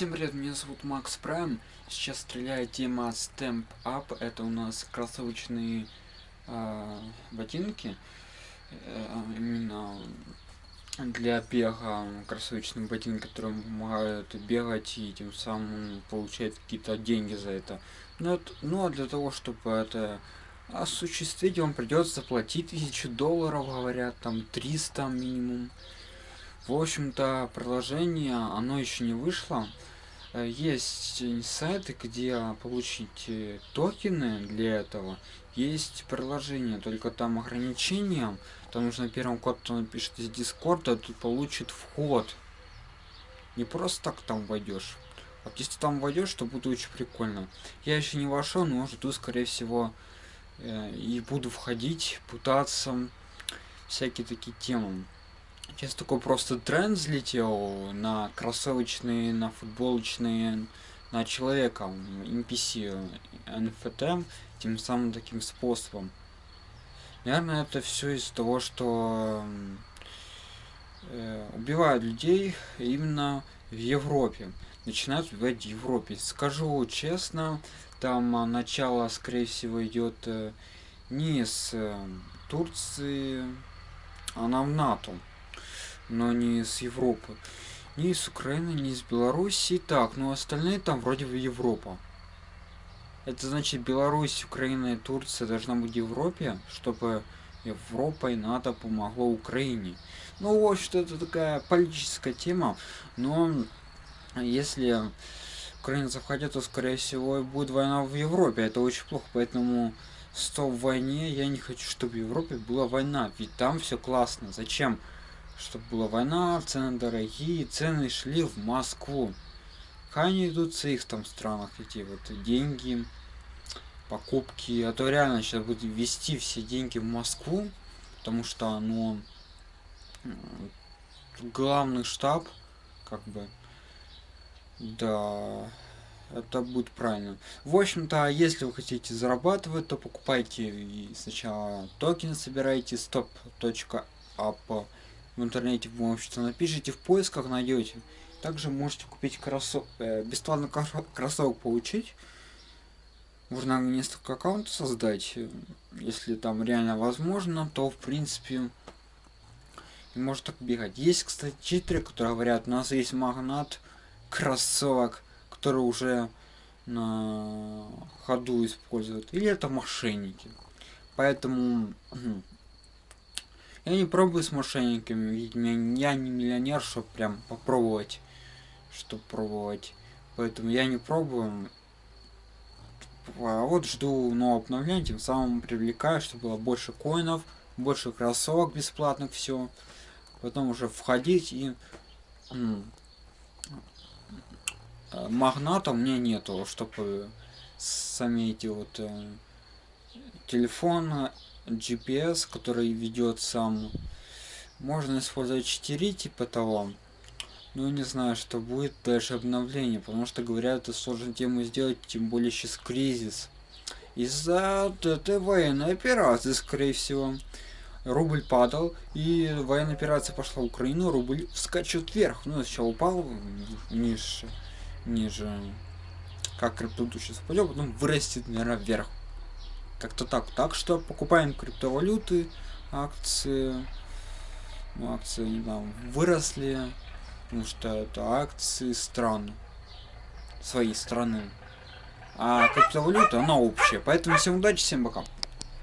Всем привет, меня зовут Макс Прайм. Сейчас стреляет тема Stamp Up. Это у нас кроссовочные э, ботинки. Э, именно для бега кроссовочные ботинки, которые помогают бегать и тем самым получать какие-то деньги за это. Но, ну а для того, чтобы это осуществить, вам придется заплатить тысячу долларов, говорят, там 300 минимум. В общем-то, приложение, оно еще не вышло. Э, есть сайты, где получить э, токены для этого. Есть приложение, только там ограничения. Там нужно первым код, кто напишет из Дискорда, тут получит вход. Не просто так там войдешь. Вот если там войдешь, то будет очень прикольно. Я еще не вошел, но жду, скорее всего, э, и буду входить, пытаться всякие такие темы. Сейчас такой просто тренд взлетел на кроссовочные, на футболочные, на человека, NPC, NFT, тем самым таким способом. Наверное, это все из-за того, что э, убивают людей именно в Европе. Начинают убивать в Европе. Скажу честно, там а, начало, скорее всего, идет э, не с э, Турции, а на НАТО но не с Европы. Ни с Украины, ни с Белоруссии. Так, ну остальные там вроде бы Европа. Это значит Беларусь, Украина и Турция должна быть в Европе, чтобы Европа и НАТО помогло Украине. Ну, в общем-то, это такая политическая тема, но если Украина захотят, то, скорее всего, будет война в Европе. Это очень плохо, поэтому стоп войне. Я не хочу, чтобы в Европе была война, ведь там все классно. Зачем? Чтобы была война, цены дорогие, цены шли в Москву. Они идут в их там странах, эти вот деньги, покупки, а то реально сейчас будет ввести все деньги в Москву, потому что, ну, главный штаб, как бы, да, это будет правильно. В общем-то, если вы хотите зарабатывать, то покупайте сначала токены, собирайте stop.app в интернете, в общем-то, напишите в поисках, найдете. Также можете купить кроссовок, э, бесплатно кроссовок получить. Можно несколько аккаунтов создать, если там реально возможно, то в принципе и может так бегать. Есть, кстати, читеры, которые говорят, у нас есть магнат кроссовок, который уже на ходу используют. Или это мошенники. Поэтому я не пробую с мошенниками, ведь я не миллионер, чтобы прям попробовать, чтобы пробовать. Поэтому я не пробую. А вот жду нового обновления, тем самым привлекаю, чтобы было больше коинов, больше кроссовок бесплатных, все. Потом уже входить и магната у меня нету, чтобы сами эти вот телефоны GPS, который ведет сам. Можно использовать 4 типа того. Ну, не знаю, что будет дальше обновление, потому что, говорят, это сложно тему сделать, тем более сейчас кризис. Из-за этой военной операции, скорее всего. Рубль падал, и военная операция пошла в Украину, рубль вскачет вверх. Ну, сначала упал ниже, ниже, как криптовалюта сейчас пойдет, потом вырастет, наверное, вверх. Как-то так. Так что покупаем криптовалюты, акции. Ну, акции там выросли. Потому что это акции стран. Своей страны. А криптовалюта, она общая. Поэтому всем удачи, всем пока.